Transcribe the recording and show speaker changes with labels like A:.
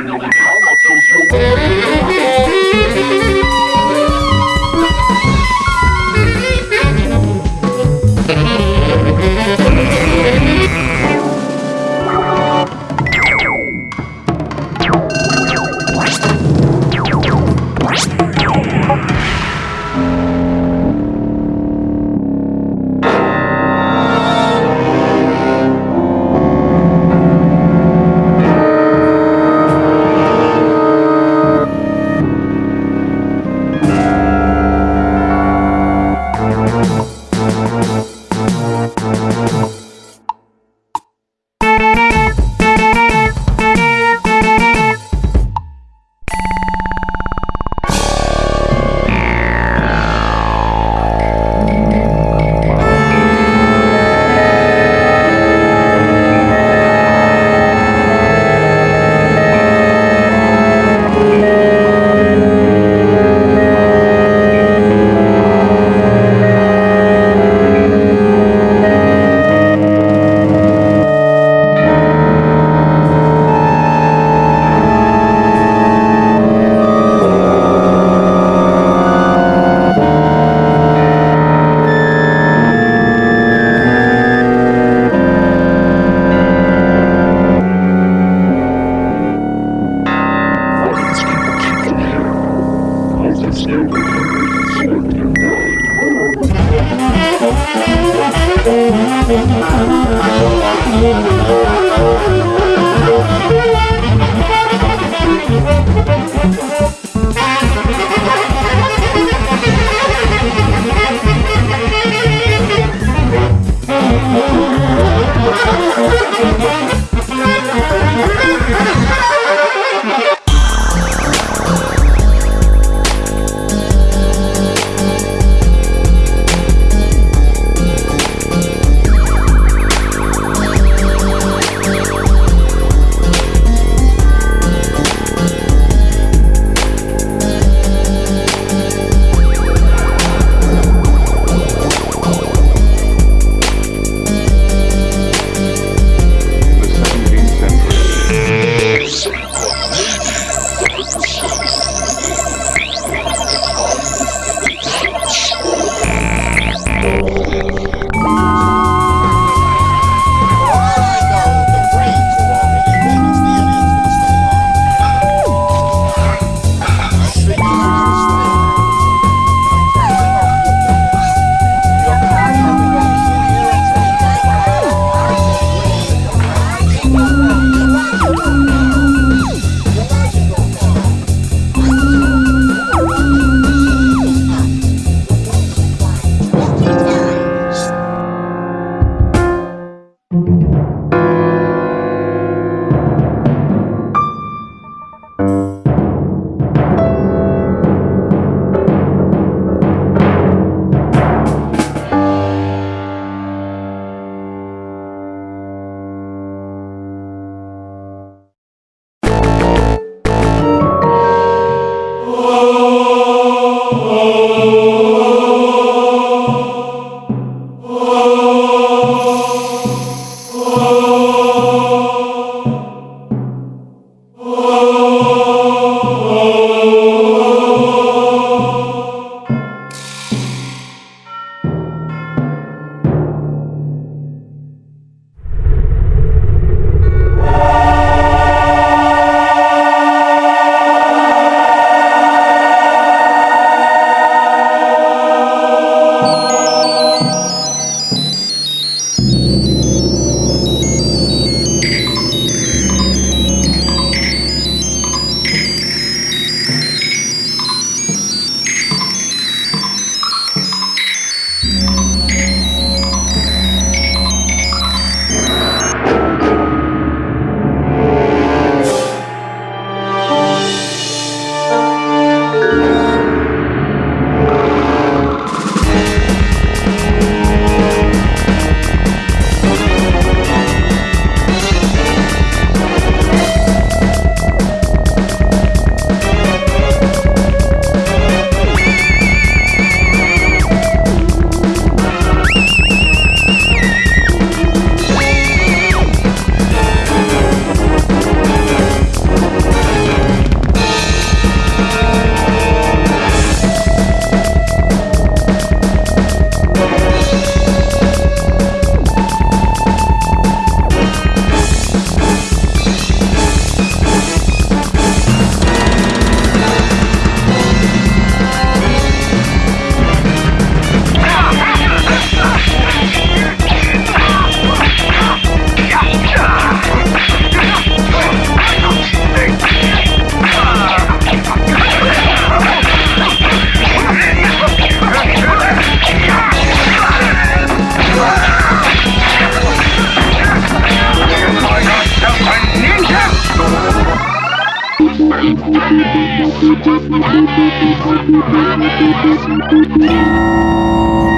A: How much you Almost me? Oh. Thank you.